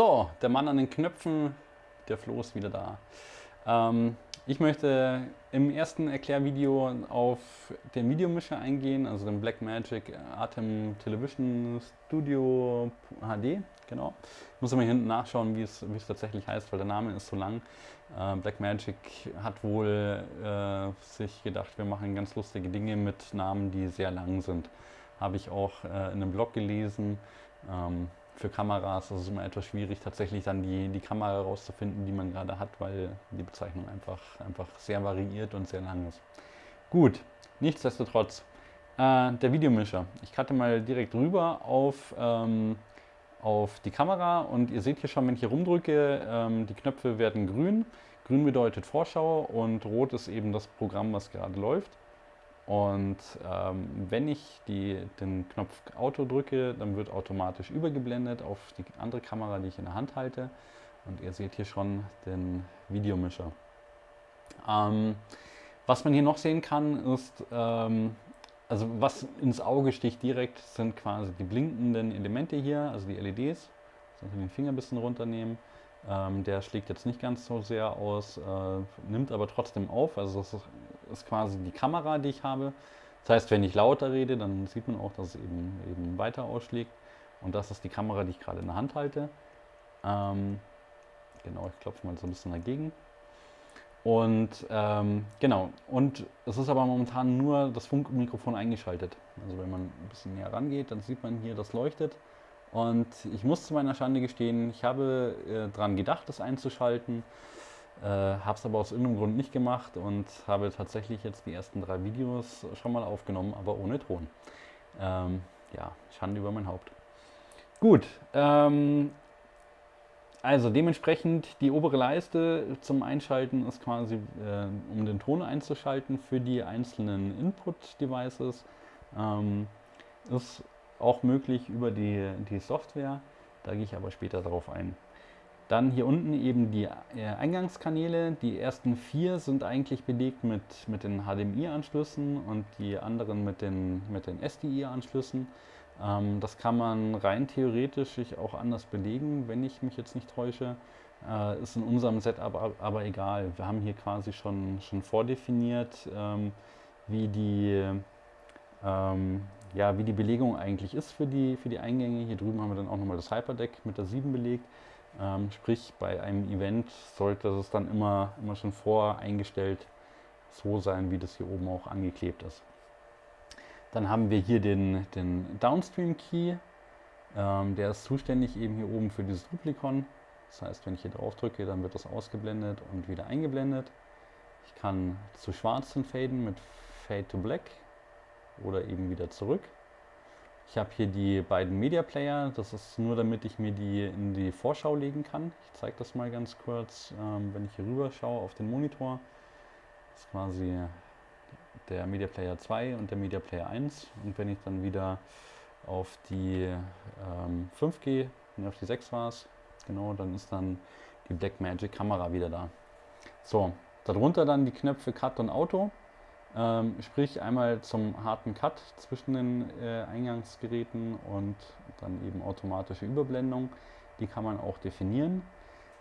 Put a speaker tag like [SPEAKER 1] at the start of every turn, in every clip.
[SPEAKER 1] So, der Mann an den Knöpfen, der Flo ist wieder da. Ähm, ich möchte im ersten Erklärvideo auf den Videomischer eingehen, also den Blackmagic Atem Television Studio HD. Genau. Ich muss immer hinten nachschauen, wie es, wie es tatsächlich heißt, weil der Name ist so lang. Äh, Blackmagic hat wohl äh, sich gedacht, wir machen ganz lustige Dinge mit Namen, die sehr lang sind. Habe ich auch äh, in einem Blog gelesen. Ähm, für Kameras ist es immer etwas schwierig, tatsächlich dann die, die Kamera herauszufinden, die man gerade hat, weil die Bezeichnung einfach, einfach sehr variiert und sehr lang ist. Gut, nichtsdestotrotz, äh, der Videomischer. Ich cutte mal direkt rüber auf, ähm, auf die Kamera und ihr seht hier schon, wenn ich hier rumdrücke, ähm, die Knöpfe werden grün. Grün bedeutet Vorschau und rot ist eben das Programm, was gerade läuft. Und ähm, wenn ich die, den Knopf Auto drücke, dann wird automatisch übergeblendet auf die andere Kamera, die ich in der Hand halte. Und ihr seht hier schon den Videomischer. Ähm, was man hier noch sehen kann, ist, ähm, also was ins Auge sticht direkt, sind quasi die blinkenden Elemente hier, also die LEDs. Also den Finger ein bisschen runternehmen. Ähm, der schlägt jetzt nicht ganz so sehr aus, äh, nimmt aber trotzdem auf. Also das ist, ist, quasi die Kamera, die ich habe. Das heißt, wenn ich lauter rede, dann sieht man auch, dass es eben, eben weiter ausschlägt. Und das ist die Kamera, die ich gerade in der Hand halte. Ähm, genau, ich klopfe mal so ein bisschen dagegen. Und ähm, genau, und es ist aber momentan nur das Funkmikrofon eingeschaltet. Also wenn man ein bisschen näher rangeht, dann sieht man hier, das leuchtet. Und ich muss zu meiner Schande gestehen, ich habe äh, daran gedacht, das einzuschalten, äh, habe es aber aus irgendeinem Grund nicht gemacht und habe tatsächlich jetzt die ersten drei Videos schon mal aufgenommen, aber ohne Ton. Ähm, ja, Schande über mein Haupt. Gut, ähm, also dementsprechend die obere Leiste zum Einschalten ist quasi, äh, um den Ton einzuschalten für die einzelnen Input-Devices. Ähm, ist auch möglich über die, die Software, da gehe ich aber später darauf ein. Dann hier unten eben die äh, Eingangskanäle. Die ersten vier sind eigentlich belegt mit, mit den HDMI-Anschlüssen und die anderen mit den, mit den SDI-Anschlüssen. Ähm, das kann man rein theoretisch auch anders belegen, wenn ich mich jetzt nicht täusche. Äh, ist in unserem Setup aber, egal. Wir haben hier quasi schon, schon vordefiniert, ähm, wie die ähm, ja, wie die Belegung eigentlich ist für die, für die Eingänge. Hier drüben haben wir dann auch nochmal das Hyperdeck mit der 7 belegt. Ähm, sprich, bei einem Event sollte es dann immer, immer schon voreingestellt so sein, wie das hier oben auch angeklebt ist. Dann haben wir hier den, den Downstream Key. Ähm, der ist zuständig eben hier oben für dieses Duplikon. Das heißt, wenn ich hier drauf drücke, dann wird das ausgeblendet und wieder eingeblendet. Ich kann zu schwarzen faden mit Fade to Black oder eben wieder zurück. Ich habe hier die beiden Media Player, das ist nur damit ich mir die in die Vorschau legen kann. Ich zeige das mal ganz kurz, ähm, wenn ich hier rüber schaue auf den Monitor. Das ist quasi der Media Player 2 und der Media Player 1 und wenn ich dann wieder auf die ähm, 5 gehe, auf die 6 war es, genau, dann ist dann die Blackmagic Kamera wieder da. So, darunter dann die Knöpfe Cut und Auto. Ähm, sprich einmal zum harten Cut zwischen den äh, Eingangsgeräten und dann eben automatische Überblendung. Die kann man auch definieren.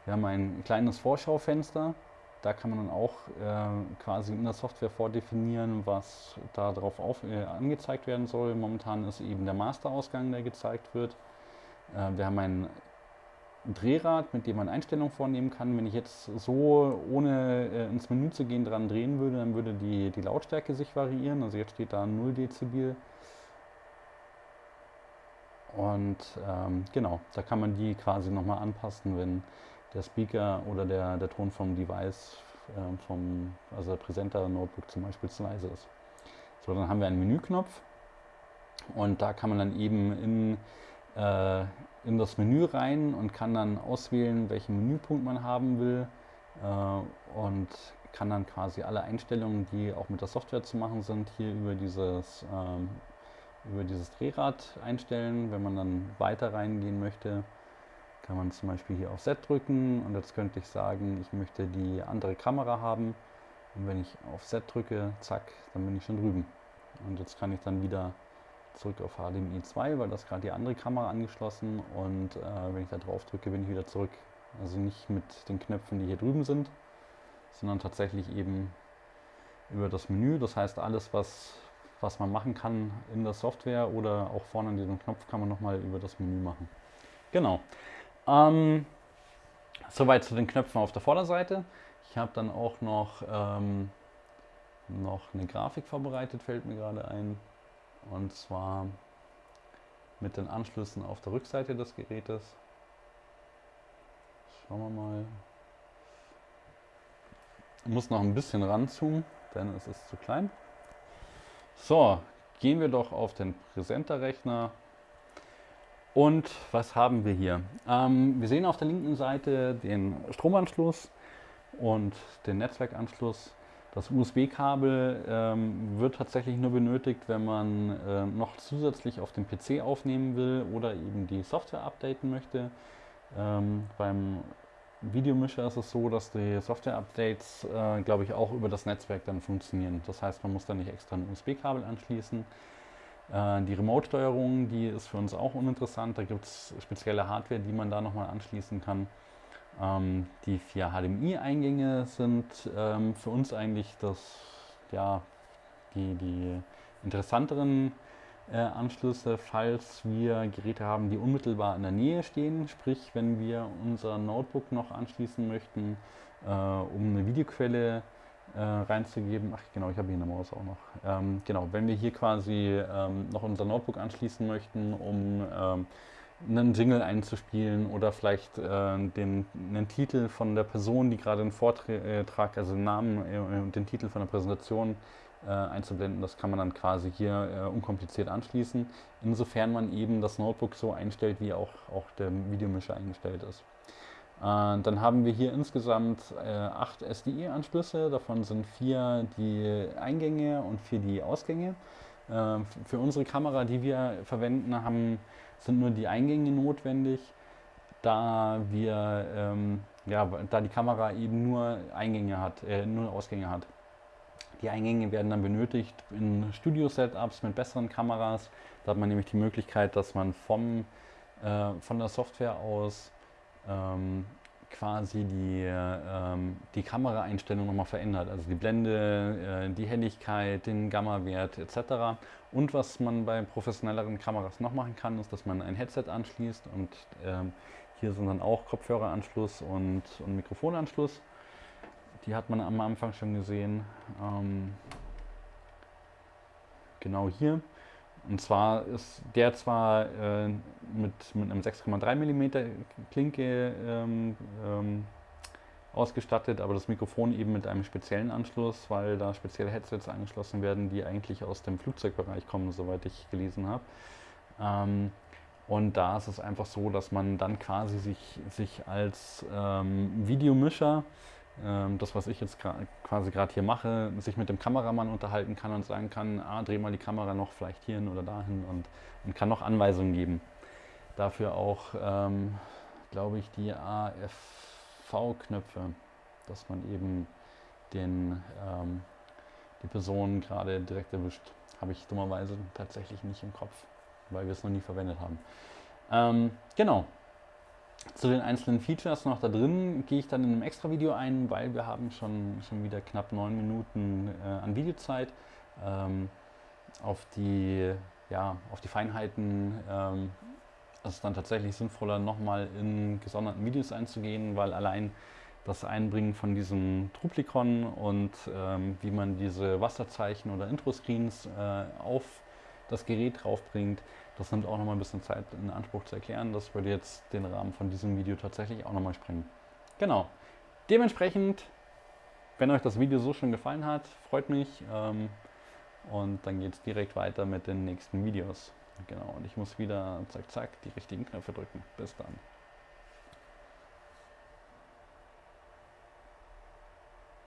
[SPEAKER 1] Wir haben ein kleines Vorschaufenster. Da kann man dann auch äh, quasi in der Software vordefinieren, was darauf auf, äh, angezeigt werden soll. Momentan ist eben der Masterausgang, der gezeigt wird. Äh, wir haben ein ein Drehrad, mit dem man Einstellungen vornehmen kann. Wenn ich jetzt so, ohne äh, ins Menü zu gehen, dran drehen würde, dann würde die, die Lautstärke sich variieren. Also jetzt steht da 0 Dezibel. Und ähm, genau, da kann man die quasi nochmal anpassen, wenn der Speaker oder der, der Ton vom Device, äh, vom, also der Präsenter-Notebook zum Beispiel zu leise ist. So, dann haben wir einen Menüknopf und da kann man dann eben in äh, in das Menü rein und kann dann auswählen, welchen Menüpunkt man haben will äh, und kann dann quasi alle Einstellungen, die auch mit der Software zu machen sind, hier über dieses, ähm, über dieses Drehrad einstellen. Wenn man dann weiter reingehen möchte, kann man zum Beispiel hier auf Set drücken und jetzt könnte ich sagen, ich möchte die andere Kamera haben und wenn ich auf Set drücke, zack, dann bin ich schon drüben. Und jetzt kann ich dann wieder zurück auf HDMI 2, weil das gerade die andere Kamera angeschlossen und äh, wenn ich da drauf drücke, bin ich wieder zurück. Also nicht mit den Knöpfen, die hier drüben sind, sondern tatsächlich eben über das Menü. Das heißt, alles, was, was man machen kann in der Software oder auch vorne an diesem Knopf, kann man nochmal über das Menü machen. Genau. Ähm, soweit zu den Knöpfen auf der Vorderseite. Ich habe dann auch noch, ähm, noch eine Grafik vorbereitet, fällt mir gerade ein. Und zwar mit den Anschlüssen auf der Rückseite des Gerätes. Schauen wir mal. Ich muss noch ein bisschen ranzoomen, denn es ist zu klein. So, gehen wir doch auf den Präsenter-Rechner. Und was haben wir hier? Ähm, wir sehen auf der linken Seite den Stromanschluss und den Netzwerkanschluss. Das USB-Kabel ähm, wird tatsächlich nur benötigt, wenn man äh, noch zusätzlich auf dem PC aufnehmen will oder eben die Software updaten möchte. Ähm, beim Videomischer ist es so, dass die Software-Updates, äh, glaube ich, auch über das Netzwerk dann funktionieren. Das heißt, man muss da nicht extra ein USB-Kabel anschließen. Äh, die Remote-Steuerung, die ist für uns auch uninteressant. Da gibt es spezielle Hardware, die man da nochmal anschließen kann. Ähm, die vier HDMI-Eingänge sind ähm, für uns eigentlich das, ja, die, die interessanteren äh, Anschlüsse, falls wir Geräte haben, die unmittelbar in der Nähe stehen. Sprich, wenn wir unser Notebook noch anschließen möchten, äh, um eine Videoquelle äh, reinzugeben. Ach genau, ich habe hier eine Maus auch noch. Ähm, genau, wenn wir hier quasi ähm, noch unser Notebook anschließen möchten, um ähm, einen Jingle einzuspielen oder vielleicht äh, den, einen Titel von der Person, die gerade einen Vortrag, also den Namen äh, und den Titel von der Präsentation äh, einzublenden. Das kann man dann quasi hier äh, unkompliziert anschließen, insofern man eben das Notebook so einstellt, wie auch, auch der Videomischer eingestellt ist. Äh, dann haben wir hier insgesamt äh, acht SDI-Anschlüsse, davon sind vier die Eingänge und vier die Ausgänge. Für unsere Kamera, die wir verwenden, haben sind nur die Eingänge notwendig, da wir ähm, ja, da die Kamera eben nur Eingänge hat, äh, nur Ausgänge hat. Die Eingänge werden dann benötigt in Studio-Setups mit besseren Kameras. Da hat man nämlich die Möglichkeit, dass man vom, äh, von der Software aus ähm, quasi die, ähm, die Kameraeinstellung nochmal verändert. Also die Blende, äh, die Helligkeit, den Gamma-Wert etc. Und was man bei professionelleren Kameras noch machen kann, ist, dass man ein Headset anschließt und ähm, hier sind dann auch Kopfhöreranschluss und, und Mikrofonanschluss. Die hat man am Anfang schon gesehen. Ähm, genau hier. Und zwar ist der zwar äh, mit, mit einem 6,3 mm Klinke ähm, ähm, ausgestattet, aber das Mikrofon eben mit einem speziellen Anschluss, weil da spezielle Headsets angeschlossen werden, die eigentlich aus dem Flugzeugbereich kommen, soweit ich gelesen habe. Ähm, und da ist es einfach so, dass man dann quasi sich, sich als ähm, Videomischer das, was ich jetzt quasi gerade hier mache, sich mit dem Kameramann unterhalten kann und sagen kann, ah, dreh mal die Kamera noch vielleicht hierhin oder dahin und, und kann noch Anweisungen geben. Dafür auch, ähm, glaube ich, die AFV-Knöpfe, dass man eben den, ähm, die Person gerade direkt erwischt. Habe ich dummerweise tatsächlich nicht im Kopf, weil wir es noch nie verwendet haben. Ähm, genau, zu den einzelnen Features noch da drin gehe ich dann in einem extra Video ein, weil wir haben schon, schon wieder knapp neun Minuten äh, an Videozeit. Ähm, auf, die, ja, auf die Feinheiten ähm, ist es dann tatsächlich sinnvoller, nochmal in gesonderten Videos einzugehen, weil allein das Einbringen von diesem Truplikon und ähm, wie man diese Wasserzeichen oder Intro-Screens äh, auf das Gerät draufbringt, das nimmt auch nochmal ein bisschen Zeit in Anspruch zu erklären. Das würde jetzt den Rahmen von diesem Video tatsächlich auch nochmal sprengen. Genau. Dementsprechend, wenn euch das Video so schon gefallen hat, freut mich. Ähm, und dann geht es direkt weiter mit den nächsten Videos. Genau, und ich muss wieder zack zack die richtigen Knöpfe drücken. Bis dann.